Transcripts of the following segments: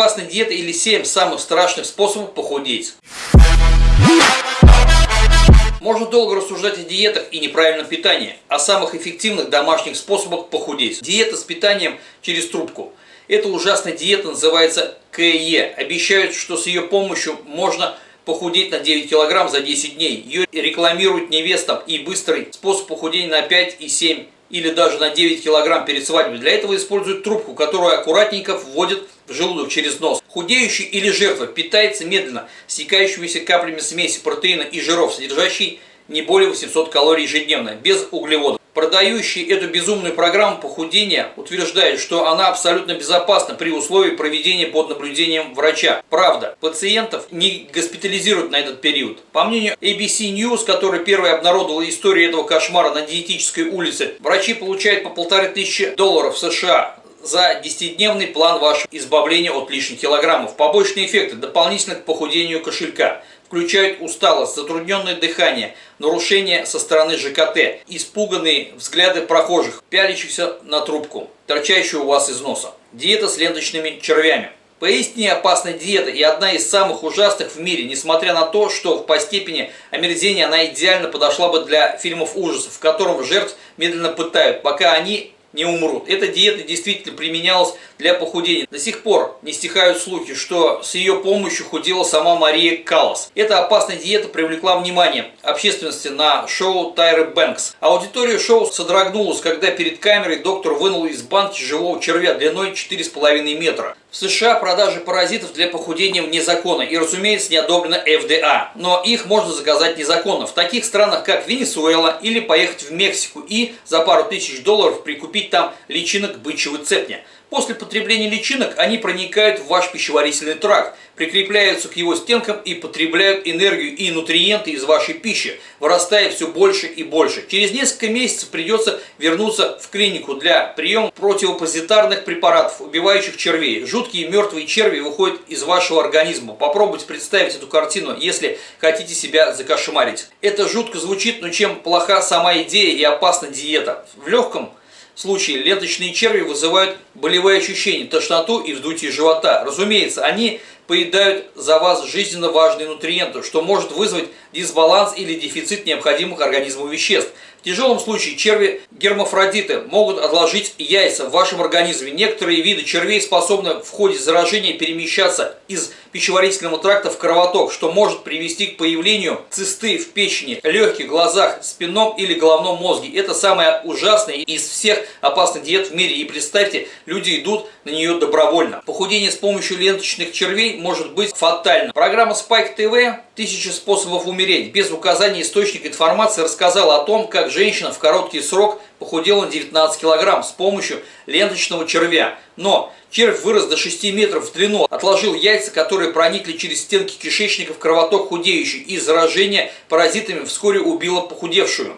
опасной диеты или 7 самых страшных способов похудеть. Можно долго рассуждать о диетах и неправильном питании, о самых эффективных домашних способах похудеть. Диета с питанием через трубку. Эта ужасная диета называется КЕ. Обещают, что с ее помощью можно похудеть на 9 килограмм за 10 дней. Ее рекламируют невестам и быстрый способ похудения на 5 и 7 или даже на 9 килограмм перед свадьбой. Для этого используют трубку, которую аккуратненько вводят в желудок через нос. Худеющий или жертва питается медленно, стекающимися каплями смеси протеина и жиров, содержащей не более 800 калорий ежедневно, без углеводов. Продающие эту безумную программу похудения утверждают, что она абсолютно безопасна при условии проведения под наблюдением врача. Правда, пациентов не госпитализируют на этот период. По мнению ABC News, который первый обнародовал историю этого кошмара на диетической улице, врачи получают по полторы тысячи долларов США за 10-дневный план вашего избавления от лишних килограммов. Побочные эффекты дополнительно к похудению кошелька включают усталость, затрудненное дыхание, нарушение со стороны ЖКТ, испуганные взгляды прохожих, пялящихся на трубку, торчащую у вас из носа. Диета с ленточными червями. Поистине опасная диета и одна из самых ужасных в мире, несмотря на то, что по степени омерзения она идеально подошла бы для фильмов ужасов, в котором жертв медленно пытают, пока они не умрут. Эта диета действительно применялась для похудения. До сих пор не стихают слухи, что с ее помощью худела сама Мария Каллас. Эта опасная диета привлекла внимание общественности на шоу Тайры Бэнкс. Аудитория шоу содрогнулась, когда перед камерой доктор вынул из банки живого червя длиной 4,5 метра. В США продажи паразитов для похудения вне закона и, разумеется, не одобрено ФДА, но их можно заказать незаконно в таких странах, как Венесуэла или поехать в Мексику и за пару тысяч долларов прикупить там личинок бычьего цепня. После потребления личинок они проникают в ваш пищеварительный тракт, прикрепляются к его стенкам и потребляют энергию и нутриенты из вашей пищи, вырастая все больше и больше. Через несколько месяцев придется вернуться в клинику для приема противопозитарных препаратов, убивающих червей. Жуткие мертвые черви выходят из вашего организма. Попробуйте представить эту картину, если хотите себя закошмарить. Это жутко звучит, но чем плоха сама идея и опасна диета? В легком случае ленточные черви вызывают болевые ощущения, тошноту и вздутие живота. Разумеется, они поедают за вас жизненно важные нутриенты, что может вызвать дисбаланс или дефицит необходимых организму веществ. В тяжелом случае черви гермафродиты могут отложить яйца в вашем организме. Некоторые виды червей способны в ходе заражения перемещаться из пищеварительного тракта в кровоток, что может привести к появлению цисты в печени, легких, глазах, спинном или головном мозге. Это самое ужасное из всех опасных диет в мире. И представьте, люди идут на нее добровольно. Похудение с помощью ленточных червей может быть фатальным. Программа Spike TV «Тысячи способов умереть» без указания источника информации рассказала о том, как женщина в короткий срок похудела на 19 килограмм с помощью ленточного червя. Но червь вырос до 6 метров в длину, отложил яйца, которые проникли через стенки кишечника в кровоток худеющий и заражение паразитами вскоре убило похудевшую.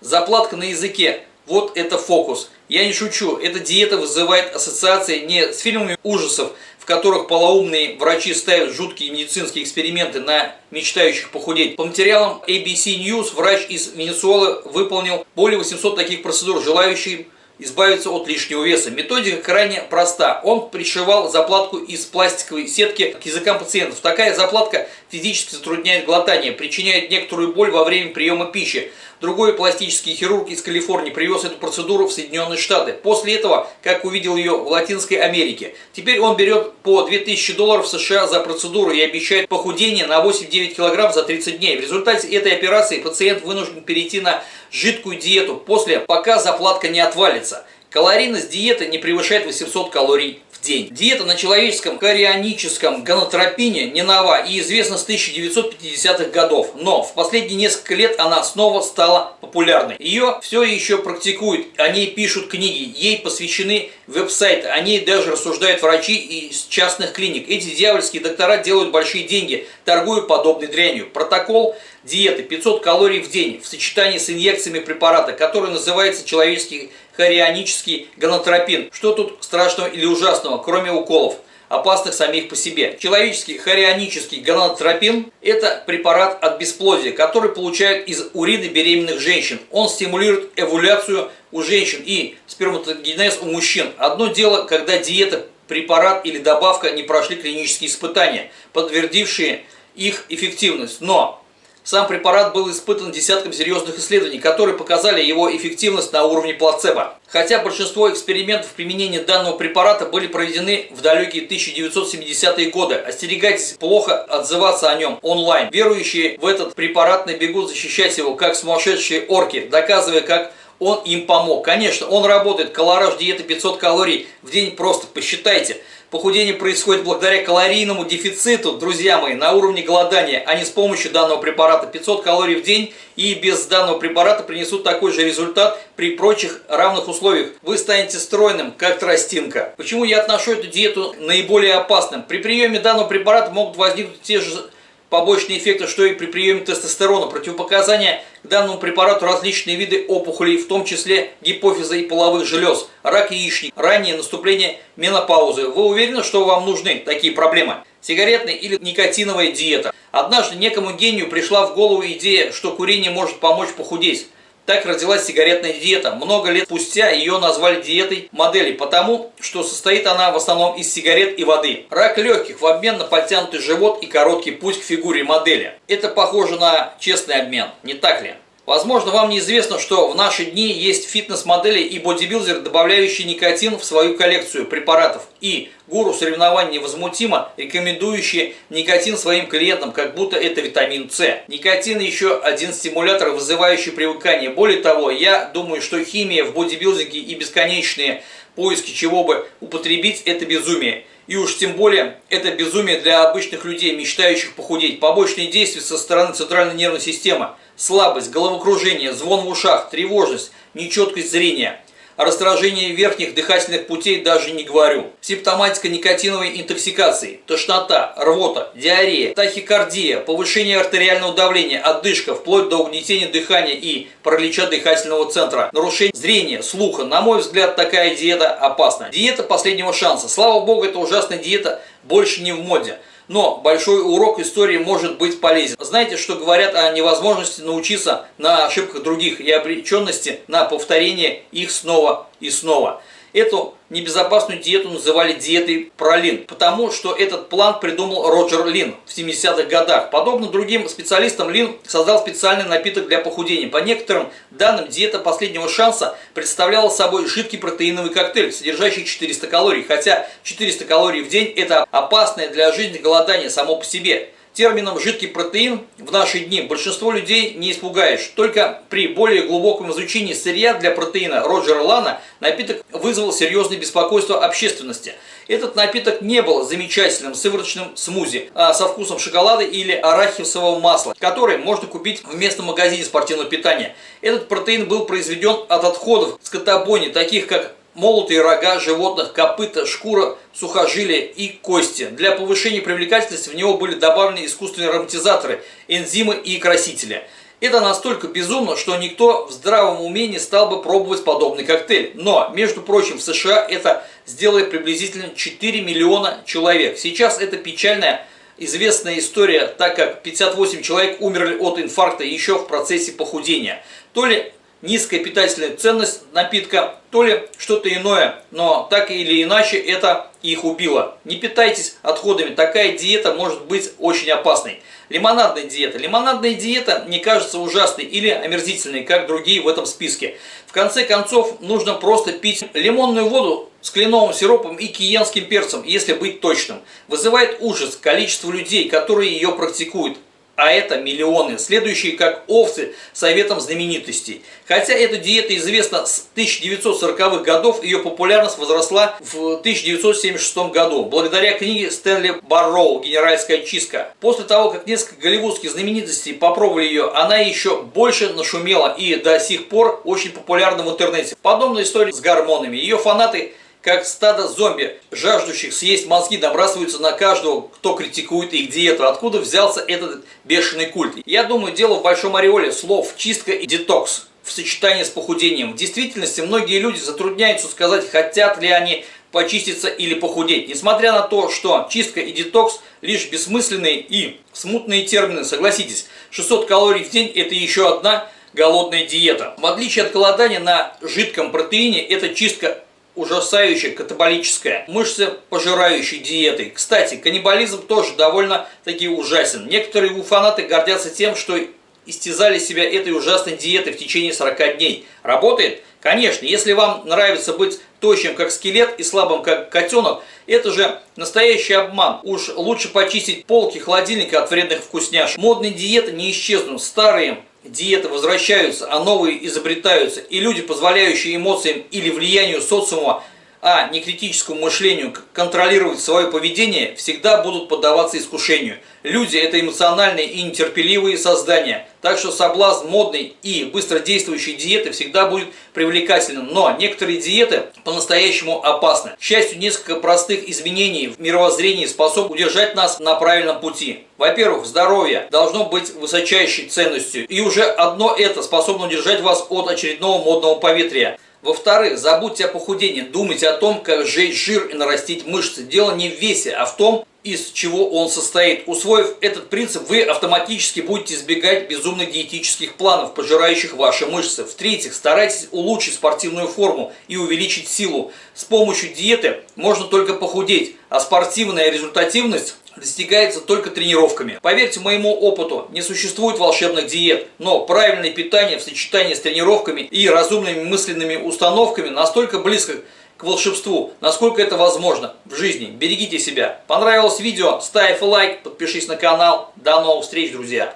Заплатка на языке. Вот это фокус. Я не шучу, эта диета вызывает ассоциации не с фильмами ужасов, в которых полоумные врачи ставят жуткие медицинские эксперименты на мечтающих похудеть. По материалам ABC News врач из Венесуэлы выполнил более 800 таких процедур, желающим избавиться от лишнего веса. Методика крайне проста. Он пришивал заплатку из пластиковой сетки к языкам пациентов. Такая заплатка физически затрудняет глотание, причиняет некоторую боль во время приема пищи. Другой пластический хирург из Калифорнии привез эту процедуру в Соединенные Штаты. После этого, как увидел ее в Латинской Америке. Теперь он берет по 2000 долларов США за процедуру и обещает похудение на 8-9 килограмм за 30 дней. В результате этой операции пациент вынужден перейти на жидкую диету, после пока заплатка не отвалится. Калорийность диеты не превышает 800 калорий день. Диета на человеческом карионическом гонотропине не нова и известна с 1950-х годов, но в последние несколько лет она снова стала популярной. Ее все еще практикуют, о ней пишут книги, ей посвящены веб-сайты, о ней даже рассуждают врачи из частных клиник. Эти дьявольские доктора делают большие деньги, торгуя подобной дрянью. Протокол диеты 500 калорий в день в сочетании с инъекциями препарата, который называется человеческий хорионический гонотропин. Что тут страшного или ужасного, кроме уколов? опасных самих по себе. Человеческий хорионический гонадотропин – это препарат от бесплодия, который получают из урины беременных женщин. Он стимулирует эволюцию у женщин и сперматогенез у мужчин. Одно дело, когда диета препарат или добавка не прошли клинические испытания, подтвердившие их эффективность. Но сам препарат был испытан десятком серьезных исследований, которые показали его эффективность на уровне плацебо. Хотя большинство экспериментов применения данного препарата были проведены в далекие 1970-е годы, остерегайтесь плохо отзываться о нем онлайн. Верующие в этот препарат набегут защищать его, как сумасшедшие орки, доказывая, как он им помог. Конечно, он работает, колораж диеты 500 калорий в день, просто посчитайте. Похудение происходит благодаря калорийному дефициту, друзья мои, на уровне голодания, а не с помощью данного препарата. 500 калорий в день и без данного препарата принесут такой же результат при прочих равных условиях. Вы станете стройным, как тростинка. Почему я отношу эту диету наиболее опасным? При приеме данного препарата могут возникнуть те же побочные эффекты, что и при приеме тестостерона. Противопоказания к данному препарату различные виды опухолей, в том числе гипофиза и половых желез, рак яичник, раннее наступление менопаузы. Вы уверены, что вам нужны такие проблемы? Сигаретная или никотиновая диета. Однажды некому гению пришла в голову идея, что курение может помочь похудеть. Так родилась сигаретная диета. Много лет спустя ее назвали диетой модели, потому что состоит она в основном из сигарет и воды. Рак легких в обмен на подтянутый живот и короткий путь к фигуре модели. Это похоже на честный обмен, не так ли? Возможно, вам неизвестно, что в наши дни есть фитнес-модели и бодибилдеры, добавляющие никотин в свою коллекцию препаратов, и гуру соревнований невозмутимо рекомендующие никотин своим клиентам, как будто это витамин С. Никотин еще один стимулятор, вызывающий привыкание. Более того, я думаю, что химия в бодибилдинге и бесконечные поиски чего бы употребить – это безумие. И уж тем более это безумие для обычных людей, мечтающих похудеть. Побочные действия со стороны центральной нервной системы – слабость, головокружение, звон в ушах, тревожность, нечеткость зрения. О верхних дыхательных путей даже не говорю. Симптоматика никотиновой интоксикации, тошнота, рвота, диарея, тахикардия, повышение артериального давления, отдышка, вплоть до угнетения дыхания и паралича дыхательного центра, нарушение зрения, слуха. На мой взгляд, такая диета опасна. Диета последнего шанса. Слава богу, эта ужасная диета больше не в моде. Но большой урок истории может быть полезен. Знаете, что говорят о невозможности научиться на ошибках других и обреченности на повторение их снова и снова. Эту небезопасную диету называли диетой пролин, потому что этот план придумал Роджер Лин в 70-х годах. Подобно другим специалистам, Лин создал специальный напиток для похудения. По некоторым данным, диета последнего шанса представляла собой жидкий протеиновый коктейль, содержащий 400 калорий, хотя 400 калорий в день – это опасное для жизни голодание само по себе. Термином «жидкий протеин» в наши дни большинство людей не испугаешь. Только при более глубоком изучении сырья для протеина Роджера Лана напиток вызвал серьезное беспокойство общественности. Этот напиток не был замечательным сывороточным смузи а со вкусом шоколада или арахисового масла, который можно купить в местном магазине спортивного питания. Этот протеин был произведен от отходов скотобойни, таких как молотые рога животных, копыта, шкура, сухожилия и кости. Для повышения привлекательности в него были добавлены искусственные ароматизаторы, энзимы и красители. Это настолько безумно, что никто в здравом уме не стал бы пробовать подобный коктейль. Но, между прочим, в США это сделали приблизительно 4 миллиона человек. Сейчас это печальная известная история, так как 58 человек умерли от инфаркта еще в процессе похудения. То ли низкая питательная ценность напитка, то ли что-то иное, но так или иначе это их убило. Не питайтесь отходами, такая диета может быть очень опасной. Лимонадная диета. Лимонадная диета не кажется ужасной или омерзительной, как другие в этом списке. В конце концов, нужно просто пить лимонную воду с кленовым сиропом и киенским перцем, если быть точным. Вызывает ужас количество людей, которые ее практикуют а это миллионы, следующие как овцы советом знаменитостей. Хотя эта диета известна с 1940-х годов, ее популярность возросла в 1976 году, благодаря книге Стэнли Барроу «Генеральская чистка». После того, как несколько голливудских знаменитостей попробовали ее, она еще больше нашумела и до сих пор очень популярна в интернете. Подобная история с гормонами. Ее фанаты как стадо зомби, жаждущих съесть мозги, набрасываются на каждого, кто критикует их диету. Откуда взялся этот бешеный культ? Я думаю, дело в большом ореоле слов «чистка» и «детокс» в сочетании с похудением. В действительности многие люди затрудняются сказать, хотят ли они почиститься или похудеть. Несмотря на то, что чистка и детокс лишь бессмысленные и смутные термины, согласитесь, 600 калорий в день это еще одна голодная диета. В отличие от голодания на жидком протеине, эта чистка ужасающая катаболическая, мышцы пожирающей диетой. Кстати, каннибализм тоже довольно-таки ужасен. Некоторые фанаты гордятся тем, что истязали себя этой ужасной диетой в течение 40 дней. Работает? Конечно, если вам нравится быть тощим как скелет и слабым как котенок, это же настоящий обман. Уж лучше почистить полки холодильника от вредных вкусняшек. Модные диеты не исчезнут, старые диеты возвращаются, а новые изобретаются. И люди, позволяющие эмоциям или влиянию социума а не критическому мышлению контролировать свое поведение, всегда будут поддаваться искушению. Люди – это эмоциональные и нетерпеливые создания, так что соблазн модной и быстродействующей диеты всегда будет привлекательным, но некоторые диеты по-настоящему опасны. К счастью, несколько простых изменений в мировоззрении способны удержать нас на правильном пути. Во-первых, здоровье должно быть высочайшей ценностью, и уже одно это способно удержать вас от очередного модного поветрия. Во-вторых, забудьте о похудении, думайте о том, как сжечь жир и нарастить мышцы. Дело не в весе, а в том, из чего он состоит. Усвоив этот принцип, вы автоматически будете избегать безумных диетических планов, пожирающих ваши мышцы. В-третьих, старайтесь улучшить спортивную форму и увеличить силу. С помощью диеты можно только похудеть, а спортивная результативность достигается только тренировками. Поверьте моему опыту, не существует волшебных диет, но правильное питание в сочетании с тренировками и разумными мысленными установками настолько близко к волшебству, насколько это возможно в жизни. Берегите себя. Понравилось видео? Ставь лайк, подпишись на канал. До новых встреч, друзья!